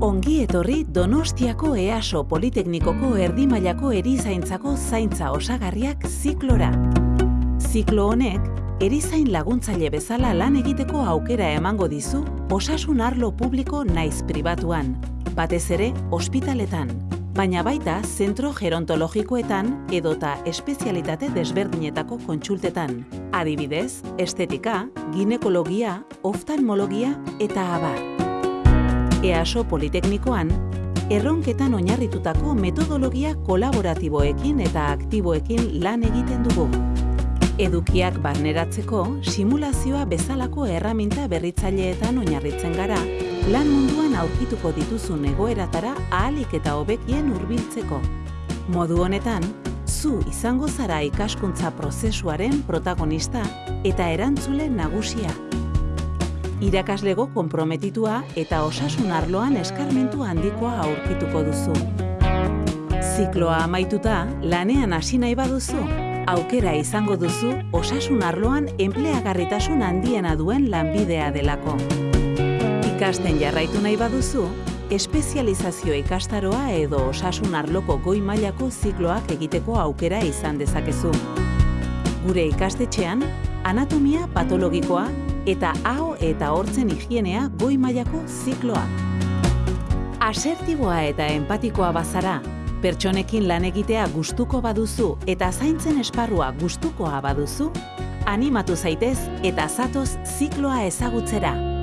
Ongi etorri Donostiako EASO Politeknikoko erdimailako erizaintzako zaintza osagarriak ziklora. Ziklo honek, erizain laguntzaile bezala lan egiteko aukera emango dizu osasun arlo publiko naiz pribatuan, batez ere ospitaletan, baina baita zentro gerontologikoetan edota espezialitate desberdinetako kontsultetan, adibidez, estetika, ginekologia, oftalmologia eta abar. EASO Politeknikoan, erronketan oinarritutako metodologia kolaboratiboekin eta aktiboekin lan egiten dugu. Edukiak barneratzeko, simulazioa bezalako erraminta berritzaileetan oinarritzen gara, lan munduan aurkituko dituzun egoeratara ahalik eta hobekien hurbiltzeko. Modu honetan, zu izango zara ikaskuntza prozesuaren protagonista eta erantzule nagusia irakaslego konprometitua eta osasun arloan eskarmentu handikoa aurkituko duzu. Zikloa amaituta, lanean hasi nahi baduzu, aukera izango duzu osasun arloan enpleagarritasun handiena duen lanbidea delako. Ikasten jarraitu nahi baduzu, espezializazio ikastaroa edo osasun arloko goi mailako zikloak egiteko aukera izan dezakezu. Gure ikastetxean, anatomia patologikoa eta hau eta hortzen higienea goi mailako zikloa. Asertiboa eta empatikoa bazara, pertsonekin lan egitea gustuko baduzu eta zaintzen esparrua gustukoa baduzu, animatu zaitez eta zatoz zikloa ezagutzera.